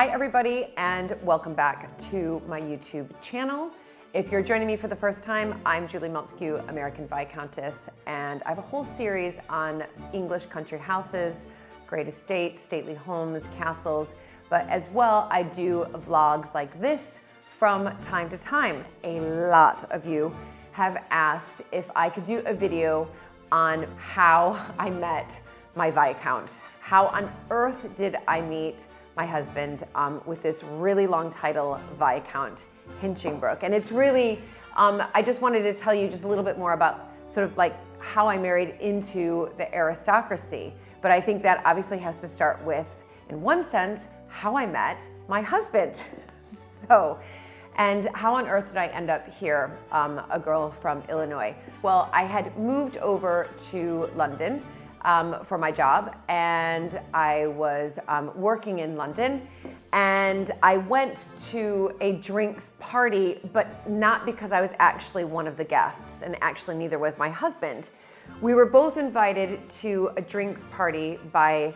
Hi everybody and welcome back to my YouTube channel. If you're joining me for the first time, I'm Julie Montagu, American Viscountess, and I have a whole series on English country houses, great estates, stately homes, castles, but as well I do vlogs like this from time to time. A lot of you have asked if I could do a video on how I met my Viscount. How on earth did I meet my husband um, with this really long title, Viscount Hinchingbrooke. And it's really, um, I just wanted to tell you just a little bit more about sort of like how I married into the aristocracy. But I think that obviously has to start with, in one sense, how I met my husband. so, and how on earth did I end up here, um, a girl from Illinois? Well, I had moved over to London um, for my job and I was um, working in London and I went to a drinks party, but not because I was actually one of the guests and actually neither was my husband. We were both invited to a drinks party by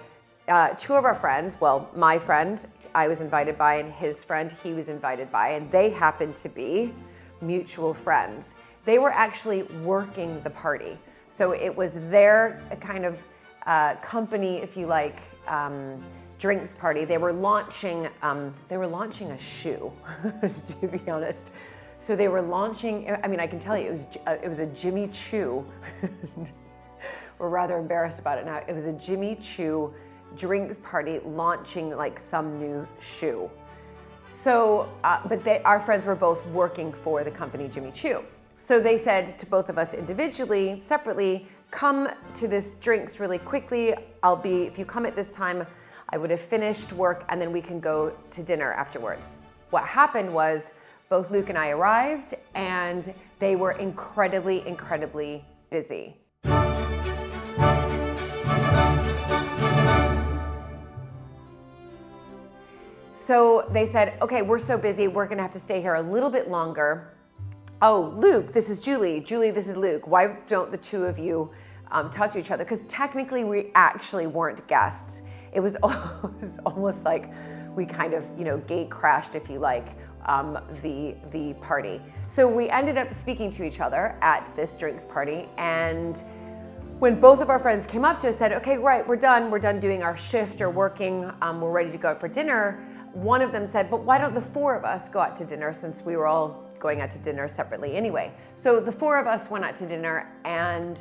uh, two of our friends, well, my friend I was invited by and his friend he was invited by, and they happened to be mutual friends. They were actually working the party. So it was their kind of uh, company, if you like, um, drinks party. They were launching, um, they were launching a shoe, to be honest. So they were launching, I mean, I can tell you, it was, uh, it was a Jimmy Choo. we're rather embarrassed about it now. It was a Jimmy Choo drinks party launching like some new shoe. So, uh, but they, our friends were both working for the company Jimmy Choo. So they said to both of us individually, separately, come to this drinks really quickly. I'll be, if you come at this time, I would have finished work and then we can go to dinner afterwards. What happened was both Luke and I arrived and they were incredibly, incredibly busy. So they said, okay, we're so busy, we're gonna have to stay here a little bit longer. Oh, Luke, this is Julie. Julie, this is Luke. Why don't the two of you um, talk to each other? Because technically we actually weren't guests. It was, almost like we kind of, you know, gate crashed, if you like, um, the, the party. So we ended up speaking to each other at this drinks party and when both of our friends came up to us said, okay, right, we're done. We're done doing our shift or working. Um, we're ready to go out for dinner. One of them said, but why don't the four of us go out to dinner since we were all going out to dinner separately anyway. So the four of us went out to dinner and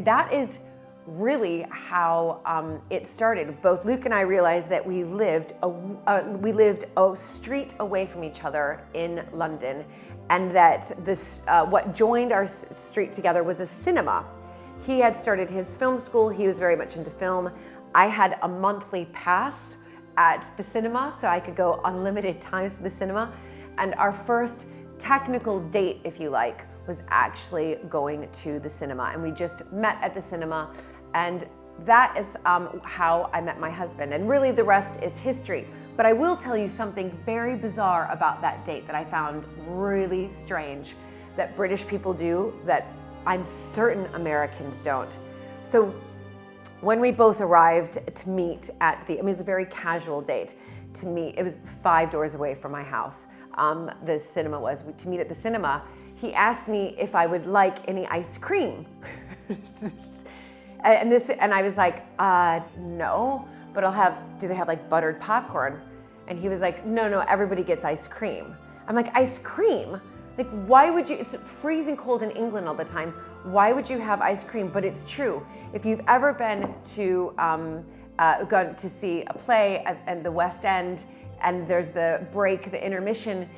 that is really how um, it started. Both Luke and I realized that we lived a, uh, we lived a street away from each other in London and that this, uh, what joined our street together was a cinema. He had started his film school, he was very much into film. I had a monthly pass at the cinema so I could go unlimited times to the cinema. And our first technical date, if you like, was actually going to the cinema. And we just met at the cinema and that is um, how I met my husband. And really the rest is history. But I will tell you something very bizarre about that date that I found really strange that British people do that I'm certain Americans don't. So when we both arrived to meet at the, I mean, it was a very casual date to meet, it was five doors away from my house um, the cinema was, to meet at the cinema, he asked me if I would like any ice cream. and this, and I was like, uh, no, but I'll have, do they have like buttered popcorn? And he was like, no, no, everybody gets ice cream. I'm like, ice cream? Like, why would you, it's freezing cold in England all the time. Why would you have ice cream? But it's true. If you've ever been to, um, uh, gone to see a play at, at the West End and there's the break, the intermission,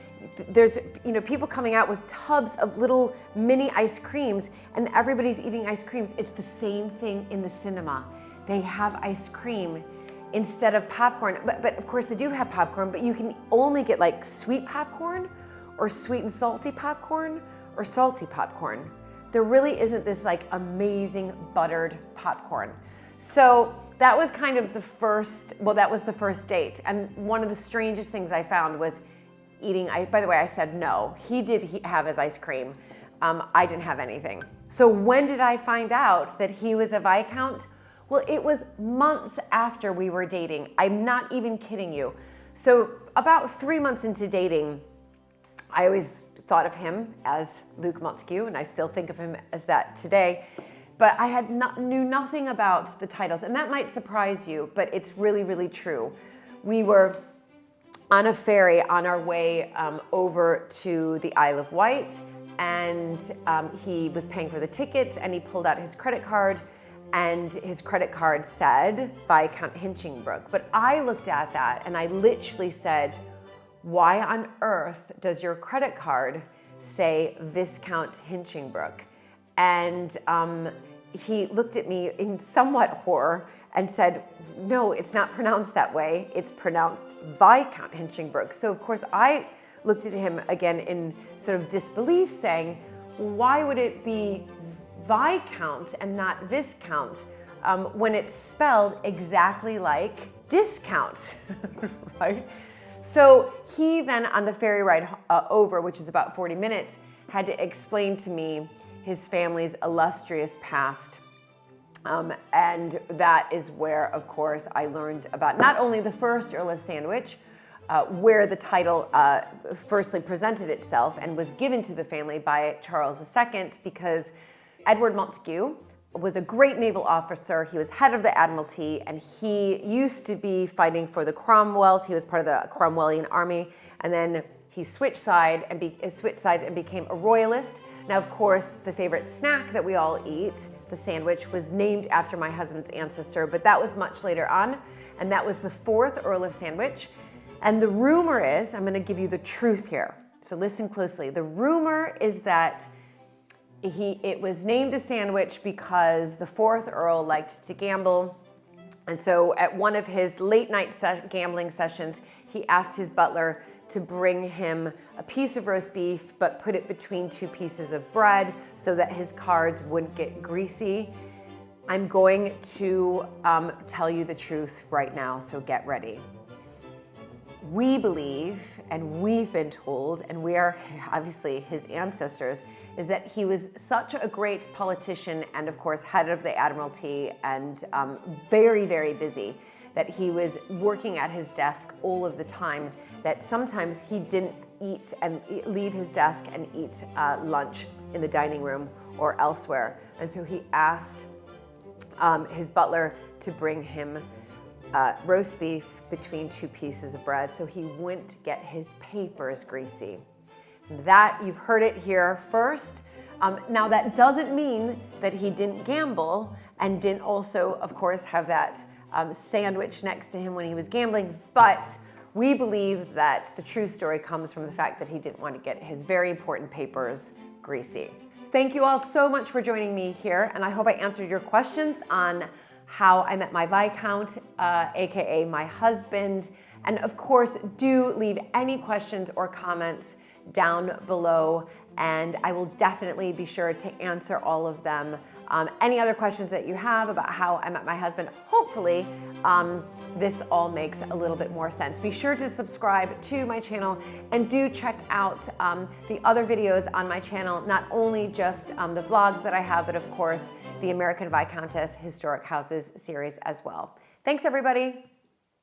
there's you know people coming out with tubs of little mini ice creams and everybody's eating ice creams. It's the same thing in the cinema. They have ice cream instead of popcorn. But, but of course they do have popcorn, but you can only get like sweet popcorn or sweet and salty popcorn or salty popcorn. There really isn't this like amazing buttered popcorn. So that was kind of the first, well, that was the first date. And one of the strangest things I found was eating, I, by the way, I said no. He did have his ice cream. Um, I didn't have anything. So when did I find out that he was a Viscount? Well, it was months after we were dating. I'm not even kidding you. So about three months into dating, I always thought of him as Luke Montagu, and I still think of him as that today. But I had not, knew nothing about the titles, and that might surprise you, but it's really, really true. We were on a ferry on our way um, over to the Isle of Wight, and um, he was paying for the tickets, and he pulled out his credit card, and his credit card said Viscount Hinchingbrooke. But I looked at that, and I literally said, why on earth does your credit card say Viscount Hinchingbrooke? And um, he looked at me in somewhat horror and said, no, it's not pronounced that way. It's pronounced Viscount Hinchingbrooke. So of course I looked at him again in sort of disbelief saying, why would it be Viscount and not Viscount um, when it's spelled exactly like discount, right? So he then, on the ferry ride uh, over, which is about 40 minutes, had to explain to me his family's illustrious past. Um, and that is where, of course, I learned about not only the first Earl of Sandwich, uh, where the title uh, firstly presented itself and was given to the family by Charles II because Edward Montagu was a great naval officer. He was head of the Admiralty and he used to be fighting for the Cromwells. He was part of the Cromwellian army and then he switched side and be, switched sides and became a royalist. Now, of course, the favorite snack that we all eat, the sandwich, was named after my husband's ancestor, but that was much later on. And that was the fourth Earl of Sandwich. And the rumor is, I'm gonna give you the truth here. So listen closely. The rumor is that he, it was named a sandwich because the fourth Earl liked to gamble. And so at one of his late night se gambling sessions, he asked his butler to bring him a piece of roast beef, but put it between two pieces of bread so that his cards wouldn't get greasy. I'm going to um, tell you the truth right now, so get ready. We believe, and we've been told, and we are obviously his ancestors, is that he was such a great politician and of course head of the Admiralty and um, very, very busy that he was working at his desk all of the time, that sometimes he didn't eat and leave his desk and eat uh, lunch in the dining room or elsewhere. And so he asked um, his butler to bring him uh, roast beef between two pieces of bread so he wouldn't get his papers greasy. That, you've heard it here first. Um, now that doesn't mean that he didn't gamble and didn't also, of course, have that um, sandwich next to him when he was gambling, but we believe that the true story comes from the fact that he didn't want to get his very important papers greasy. Thank you all so much for joining me here, and I hope I answered your questions on how I met my Viscount, uh, AKA my husband. And of course, do leave any questions or comments down below and I will definitely be sure to answer all of them. Um, any other questions that you have about how I met my husband, hopefully um, this all makes a little bit more sense. Be sure to subscribe to my channel and do check out um, the other videos on my channel, not only just um, the vlogs that I have, but of course the American Viscountess Historic Houses series as well. Thanks everybody.